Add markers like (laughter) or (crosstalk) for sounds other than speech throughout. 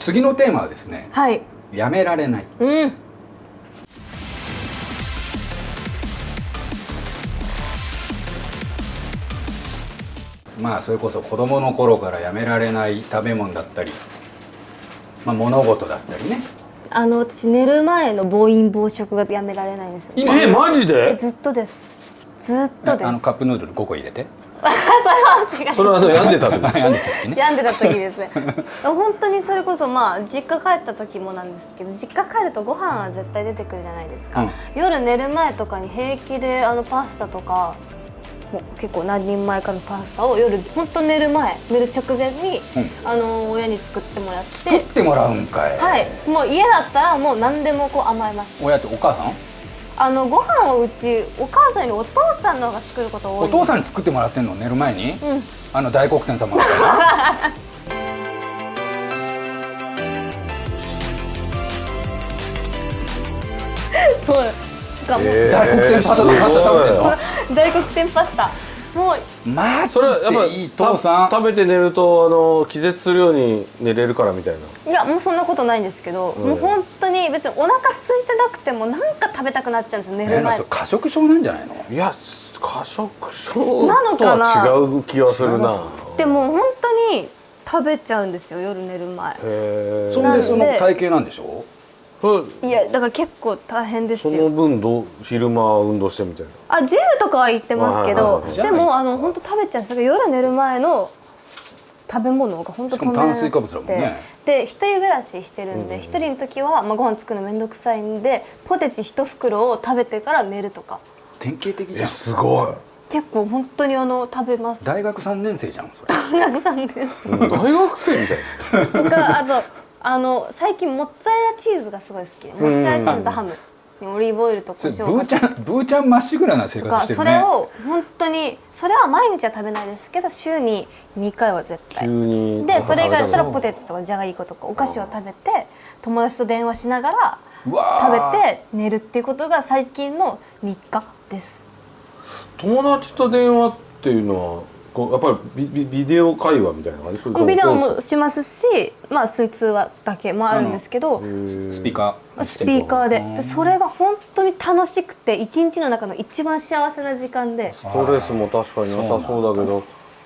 次のテーマはですねはい。やめられない。うん。まあそれこそ子供の頃からやめられない食べ物だったり、まあ、物事だったりね。あの私寝る前の暴飲暴食がやめられないんですよ。今？えマジえでずっとです。ずっとです。あのカップヌードル5個入れてそれは違う。それはあの病んでた時病んでた時ですね。本当にそれこそまあ実家帰った時もなんですけど実家帰るとご飯は絶対出てくるじゃないですか、うん。夜寝る前とかに平気であのパスタとかもう結構何人前かのパスタを夜本当寝る前寝る直前に、うん。あの親に作ってもらって。作ってもらうんかい、はい。もう家だったらもう何でもこう甘えます。親ってお母さん？あのご飯をうちお母さんよりお父さんの方が作ること多いお父さんに作ってもらってんの寝る前に、うん。あの大黒天様。みたいなそう。がもう、え大黒天パスタパスタ食べてんの？大黒天パスタマジそれはやっぱでいい父さん。食べて寝るとあの気絶するように寝れるからみたいな。いやもうそんなことないんですけど、うん。もう本当に別にお腹空いてなくてもなんか食べたくなっちゃうんですよ寝る前。え過食症なんじゃないの？いや過食症なのとかなは違う気はするな。でも本当に食べちゃうんですよ夜寝る前。へえそれでその体型なんでしょ？そいやだから結構大変ですそのよ分どう昼間運動してみたいな。あジムとかは行ってますけどでもあの本当食べちゃう。んですよ夜寝る前の食べ物が本当しかも炭水化物だもんね。で一人暮らししてるんで一、人の時は、まあ、ご飯作るのめんどくさいんでポテチ一袋を食べてから寝るとか。典型的じゃえんすごい。結構本当にあの食べます。大学3年生じゃんそれ。大学さんです大学生みたいな。とかあとあの最近モッツァレラチーズがすごい好きでモッツァレラチーズとハム。にオリーブオイルとそれ胡椒をか。けブーちゃんブーちゃんまっしぐらな生活してるね。それを本当にそれは毎日は食べないですけど週に2回は絶対。でそれ以外だったらポテテチとかじゃがりことかお菓子を食べて友達と電話しながら食ー。べて寝るっていうことが最近の日課です。友達と電話っていうのはこうやっぱりビビビデオ会話みたいな感じビデオもしますしまあ普通に通話だけもあるんですけどスピーカースピーカーで。でそれが本当に楽しくて一日の中の一番幸せな時間で。ストレスも確かになさそうだけど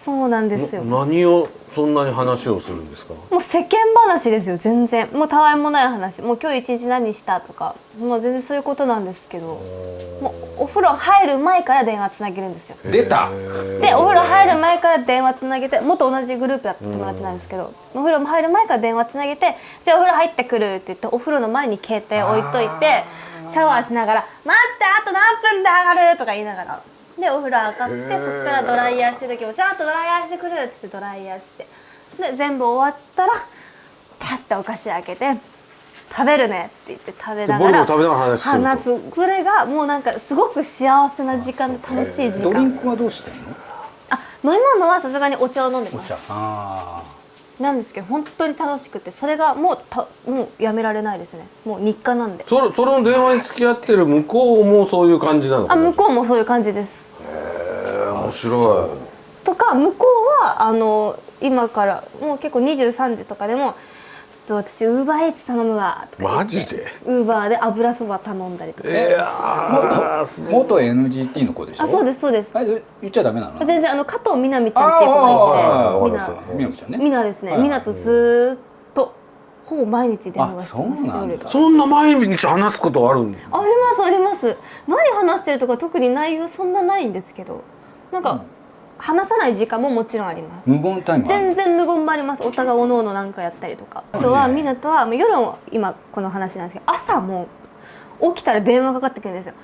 そうなんですよ。な何をそんなに話をするんですか？もう世間話ですよ全然。もうたわいもない話。もう今日一日何したとか。もう全然そういうことなんですけど。もうお風呂入る前から電話つなげるんですよ。出た。でお風呂入る前から電話つなげて元同じグループだった友達なんですけどお風呂も入る前から電話つなげて「じゃあお風呂入ってくる」って言ってお風呂の前に携帯置いといてシャワーしながら「待ってあと何分で上がる」とか言いながらでお風呂上がってそこからドライヤーしてる時も「ちゃんとドライヤーしてくる」っつってドライヤーして。で全部終わったらパッてお菓子開けて「食べるね」って言って食べながら話すそれがもうなんかすごく幸せな時間で楽しい時間。ドリンクはどうしてんの？あ飲み物はさすがにお茶を飲んでます。お茶。あなんですけど本当に楽しくてそれがもうたもうやめられないですね。もう日課なんで。それその電話に付き合ってる向こうもそういう感じなのかな？あ向こうもそういう感じです。へー面白とか向こうはあの今からもう結構23時とかでもちょっと私ウーバーエイツ頼むわマジで？ウーバーで油そば頼んだりとか、いやあー元元 NGT の子でしょ？あそうですそうです。あれ言っちゃダメなの？全然あの加藤みなみちゃんっていう子がいてみなみなみちゃんね。みなですね、みなとずーっとほぼ毎日電話してます。あそうなんだ。夜そんな毎日話すことあるんだありますあります何話してるとか特に内容そんなないんですけどなんか、話さない時間ももちろんあります。無言タイムある。全然無言もあります。お互いおのおのなんかやったりとか。あとはみなとはもう夜も今この話なんですけど朝も起きたら電話かかってくるんですよ。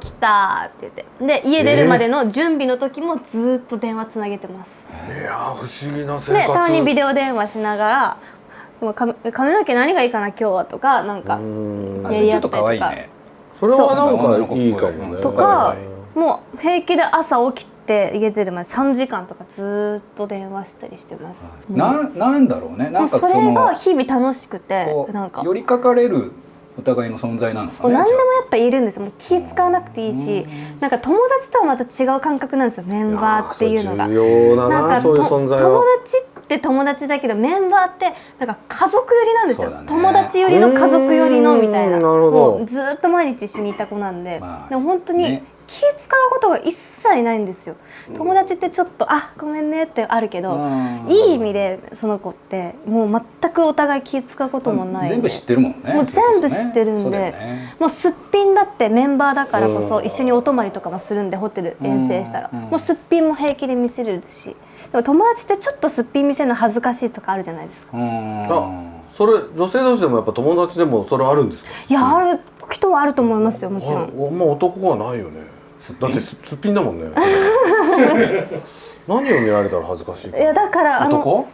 起きたって言って。で家出るまでの準備の時もずーっと電話つなげてます、いやー不思議な生で活たまにビデオ電話しながら「もう髪髪の毛何がいいかな今日は」とかなんかうーん。あそれちょっと可愛いね。それはなんかいいかもね。とかもう平気で朝起きて家出るまで3時間とかずーっと電話したりしてます。ななんだろうね。なんかもうそれが日々楽しくてこなんか。う寄りかかれるお互いの存在なのかね何でもやっぱいるんですよ。もう気使わなくていいしなんか友達とはまた違う感覚なんですよ。メンバーっていうのが。ななんか友達っって友達だけどメンバーってなんか家族寄りなんですよ、ね。友達寄りの家族寄りのみたいな。もうずっと毎日一緒にいた子なんで、まあでも本当にね気使うことが一切ないんですよ。友達ってちょっと「あごめんね」ってあるけどうん。いい意味でその子ってもう全くお互い気使うこともないんで。全部知ってるもんね。もう全部知ってるんで、ね。もうすっぴんだってメンバーだからこそう。ん一緒にお泊まりとかもするんでホテル遠征したら。うん。もうすっぴんも平気で見せれるし。でも友達ってちょっとすっぴん見せるの恥ずかしいとかあるじゃないですか。うん。あそれ女性同士でもやっぱ友達でもそれあるんですか？いやある人はあると思いますよもちろん。ああんま男はないよねだってすすっぴんだもんね。(laughs) 何を見られたら恥ずかしいか。いやだからあの男？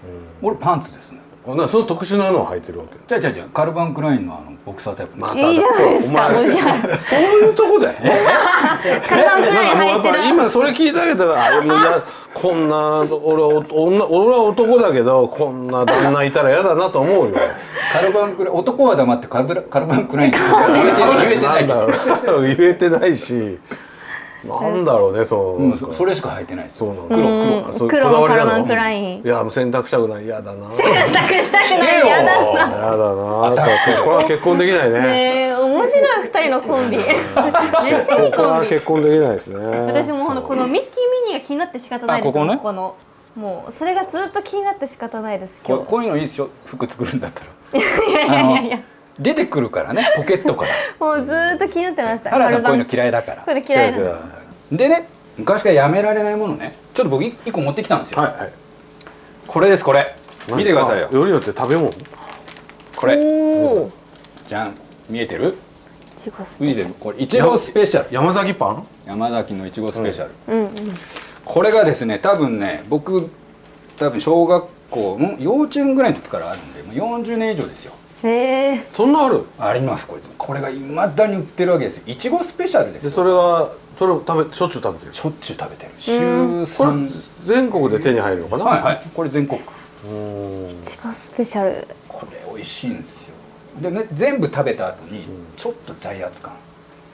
俺パンツですね。あなその特殊なのを履いてるわけ？じゃあじゃあじゃあカルバン・クラインのあのボクサータイプ。まいいじゃないですかそういうとこで？カルバンクラインなんかもうやっぱ履い。てる今それ聞いたけどあいやこんな俺は女俺は男だけどこんな旦那いたら嫌だなと思うよ。カルバン・クライン男は黙ってカルバカルバン・クラインって言えてない言えてないしなんだろうねそう、うんそそれしか履いてないです。そうなんだ。黒黒黒のカルバンクライン。いやもう洗濯したくない。嫌だな。選択したくない。よ。嫌だ嫌だな。これは結婚できないね。ねえ面白い二人のコンビ。(laughs) めっちゃいいコンビ。結婚できないですね。私もほんとこのミッキーミニーが気になって仕方ないです。あここね？このもうそれがずっと気になって仕方ないです今日。ここういうのいいですよ。服作るんだったら。(laughs) いやいやいやいや出てくるからねポケットから。(laughs) もうずっと気になってました。原田さんこういうのい嫌いだから。こういうの嫌いなの。でね昔からやめられないものね。ちょっと僕一個持ってきたんですよ、はいはい。これですこれ。見てくださいよ。あよりによって食べ物？これ。じゃん。見えてる？いちごス見えてペシャル。る？これいちごスペシャル。山崎パン？山崎のいちごスペシャル、うんうん。これがですね多分ね僕多分小学校の幼稚園ぐらいの時からあるんでもう40年以上ですよへえそんなある？ありますこいつ。これがいまだに売ってるわけですよ。いちごスペシャルですでよそれはそれを食べしょっちゅう食べてる？しょっちゅう食べてる。週これ3全国で手に入るのかな？はいはい。これ全国。うん。いちごスペシャル。これ美味しいんですよ。でね全部食べた後にちょっと罪悪感。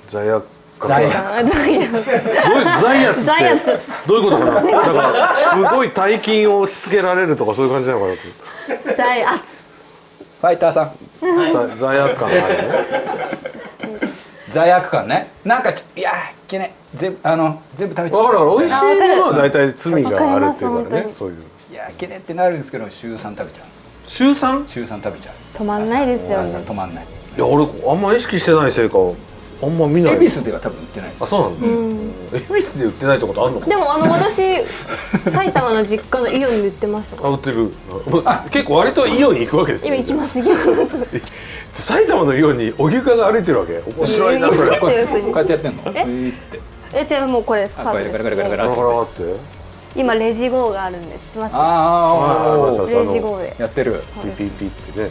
罪悪感。罪悪あ罪悪どういう罪悪って？罪悪。どういうことかな？なんかすごい大金を押し付けられるとかそういう感じなのかな？と罪悪ファイターさん。罪罪悪感があるね。(laughs) 罪悪感ね。なんかちいやーいけない全部あの全部食べちゃわかるわかる。美味しいものは大体罪があるっていうからね。そういういやーいけねってなるんですけど週3食べちゃう。週 3? 週3食べちゃう。止まんないですよ朝ね止まんない。いや俺あんま意識してないせいかあんま見ない。恵比寿では多分売ってないです。あそうなんだ、恵比寿で売ってないってことあるのかでもあの私 (laughs) 埼玉の実家のイオンに売ってました。あ売ってる。あ結構割とイオンに行くわけですよ今行きます行きます。埼玉のイオンに荻生が歩いてるわけ？面白いなそれ。こうやってやってんの？え？え違うもうこれです。あカードこれガラガラガラガでラって今レジ号があるんで知ってますレジ号でやってるピピピってね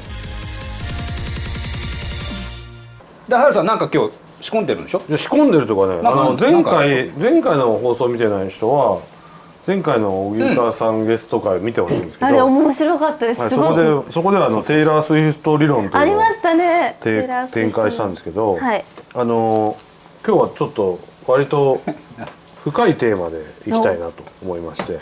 でハルさんなんか今日仕込んでるんでしょ？いや仕込んでるとかねあの前回前回の放送見てない人は前回の荻生さんゲスト会見てほしいんですけど、あれ面白かったです。はい、すごいそこでそこではあのテイラー・スウィフト理論というのをありましたね。展開したんですけど、はい。あの今日はちょっと割と深いテーマでいきたいなと思いまして